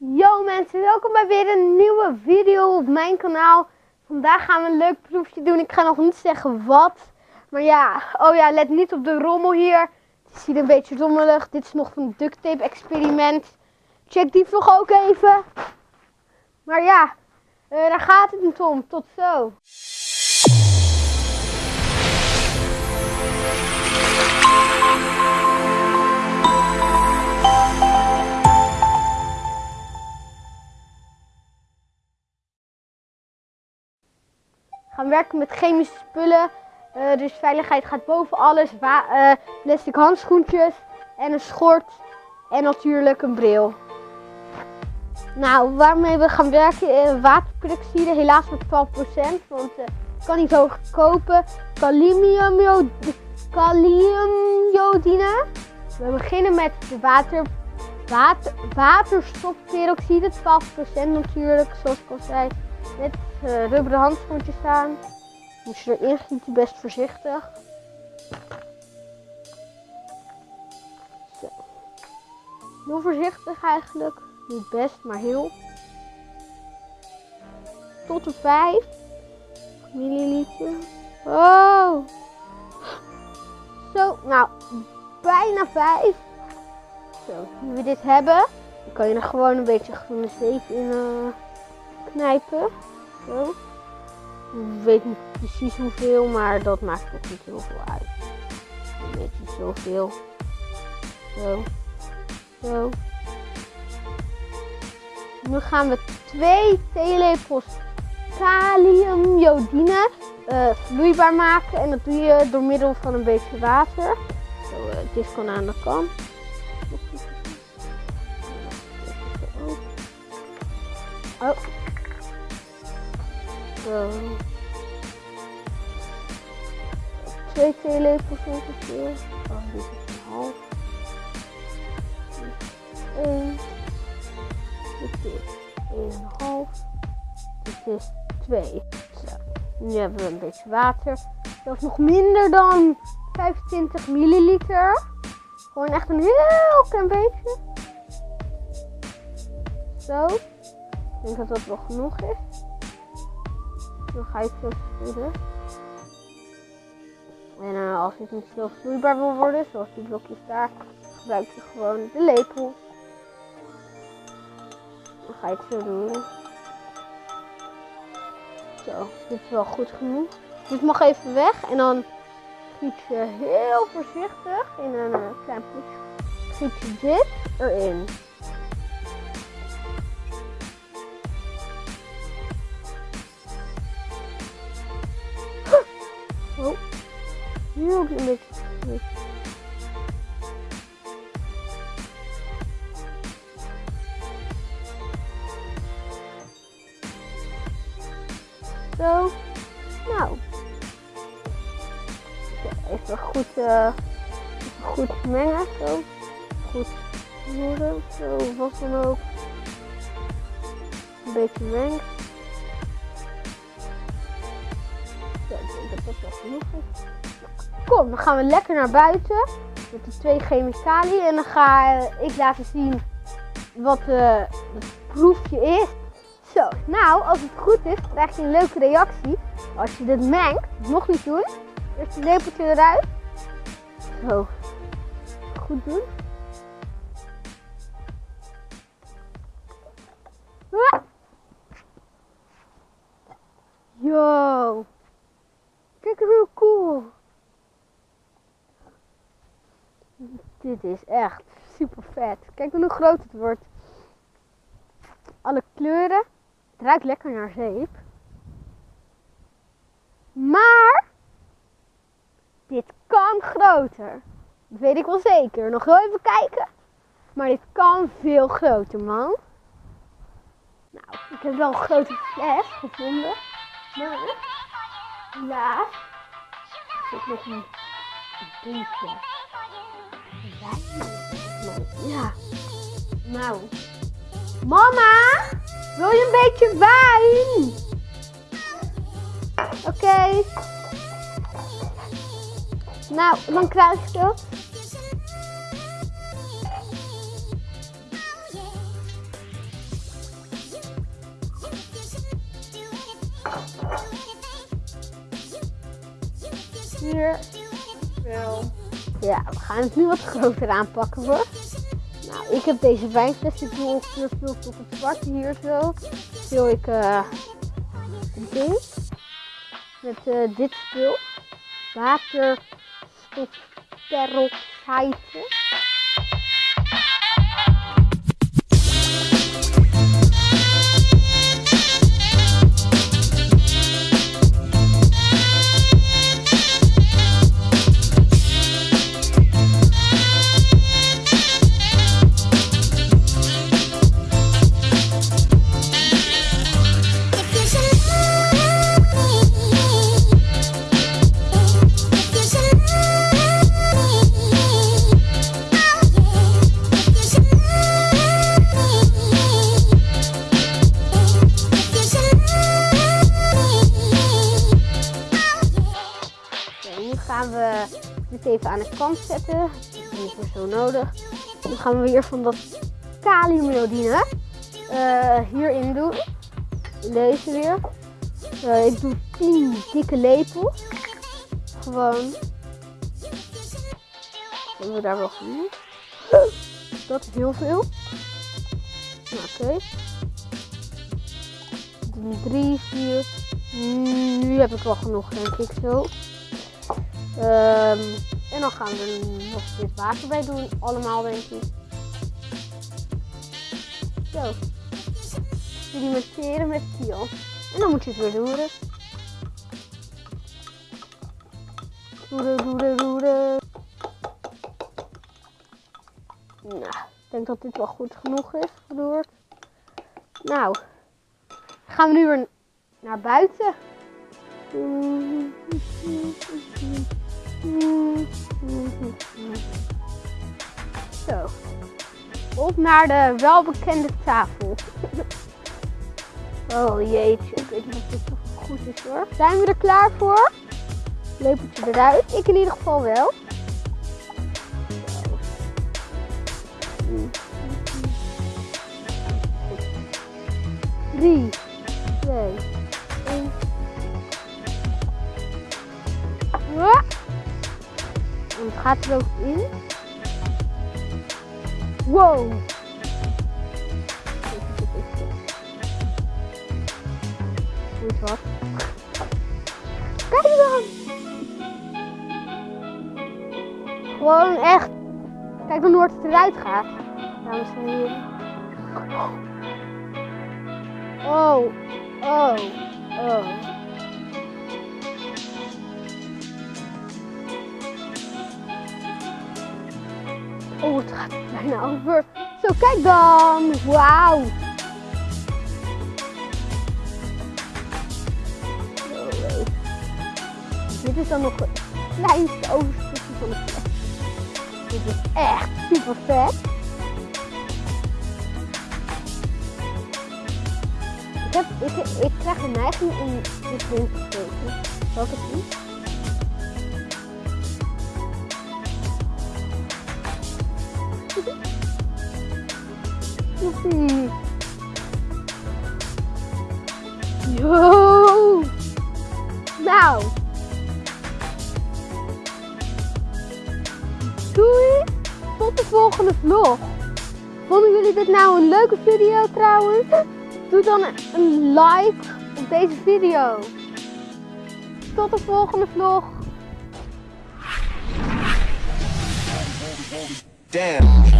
Yo mensen, welkom bij weer een nieuwe video op mijn kanaal. Vandaag gaan we een leuk proefje doen. Ik ga nog niet zeggen wat. Maar ja, oh ja, let niet op de rommel hier. Het ziet een beetje rommelig. Dit is nog van het duct tape experiment. Check die vlog ook even. Maar ja, uh, daar gaat het niet om. Tot zo. Gaan werken met chemische spullen. Uh, dus veiligheid gaat boven alles. Uh, plastic handschoentjes en een schort en natuurlijk een bril. Nou, waarmee we gaan werken, uh, waterperoxide, helaas met 12%, want ik kan niet zo kopen. Kaliumjodine. We beginnen met de water, water, waterstofperoxide, 12% natuurlijk, zoals ik al zei. Met uh, rubberen handschoentjes aan. Moet je erin gieten, best voorzichtig. Zo. Heel voorzichtig eigenlijk. Niet best, maar heel. Tot de 5 milliliter. Oh! Zo, nou, bijna 5. Zo, nu we dit hebben, dan kan je er gewoon een beetje groene zeep in uh, knijpen. Zo. Ik weet niet precies hoeveel, maar dat maakt ook niet heel veel uit. Een beetje zoveel. Zo. Zo. Nu gaan we twee theelepels kaliumjodine uh, vloeibaar maken. En dat doe je door middel van een beetje water. Zo, uh, dit kan aan de kant. Oh. Zo. Twee theelepels ongeveer. Oh, dit is een half. Eén. Dit is half. Dit is twee. Zo. Nu hebben we een beetje water. Dat is nog minder dan 25 milliliter. Gewoon echt een heel klein beetje. Zo. Ik denk dat dat wel genoeg is. Dan ga het zo. En uh, als het niet zo vloeibaar wil worden, zoals die blokjes daar, gebruik je gewoon de lepel. Dan ga het zo doen. Zo, dit is wel goed genoeg. Dit mag even weg en dan giet je heel voorzichtig in een uh, klein potje. Giet je dit erin. Oh, ook een beetje. Zo. Nou. Even goed, uh, goed mengen. Zo. Goed roeren. Zo, wat dan ook. Een beetje mengen. Kom, dan gaan we lekker naar buiten met de twee chemicaliën. En dan ga ik laten zien wat uh, het proefje is. Zo, nou, als het goed is, krijg je een leuke reactie. Als je dit mengt, nog niet doen. Eerst het lepeltje eruit. Zo, goed doen. Dit is echt super vet. Kijk hoe groot het wordt. Alle kleuren. Het ruikt lekker naar zeep. Maar dit kan groter. Dat weet ik wel zeker. Nog heel even kijken. Maar dit kan veel groter, man. Nou, ik heb wel een grote fles gevonden. Maar helaas zit nog een beetje ja. Nou. Mama, wil je een beetje wijn? Oké. Nou, dan krijg je dat. Hier. Ja, we gaan het nu wat groter aanpakken hoor. Nou, ik heb deze wijnfles. Ik doe ongeveer veel tot het zwarte hier zo. Ik uh, ding. Met uh, dit spul. Waterstofperoxide. Gaan we dit even aan de kant zetten. Dat is zo nodig. Dan gaan we weer van dat kaliumjodine uh, hierin doen. Deze weer. Uh, ik doe 10 dikke lepels. Gewoon. Hebben we daar wel genoeg? Dat is heel veel. Oké. Okay. 3, 4. Nu heb ik wel genoeg, denk ik zo. Um, en dan gaan we nog dit water bij doen. Allemaal denk ik. Zo. Sedimenteren met kiel. En dan moet je het weer roeren. Roeren, roeren, roeren. Nou, ik denk dat dit wel goed genoeg is geroerd. Nou, gaan we nu weer naar buiten. Zo. Op naar de welbekende tafel. oh jeetje, ik weet niet of dit toch goed is hoor. Zijn we er klaar voor? Lepeltje eruit. Ik in ieder geval wel. Drie, twee, gaat er ook in. Wow. Goed wat. Kijk dan. Gewoon echt. Kijk dan hoe het eruit gaat. Dames en heren. Oh. Oh. Oh. Oh, het gaat bijna over. Zo, kijk dan. Wauw. Dit is dan nog het kleinste overstukje van de fles. Dit is echt super vet. Ik, heb, ik, ik krijg een neiging om dit erin te steken. Zal ik het? Yo. Nou. Doei. Tot de volgende vlog. Vonden jullie dit nou een leuke video trouwens? Doe dan een like op deze video. Tot de volgende vlog. Damn.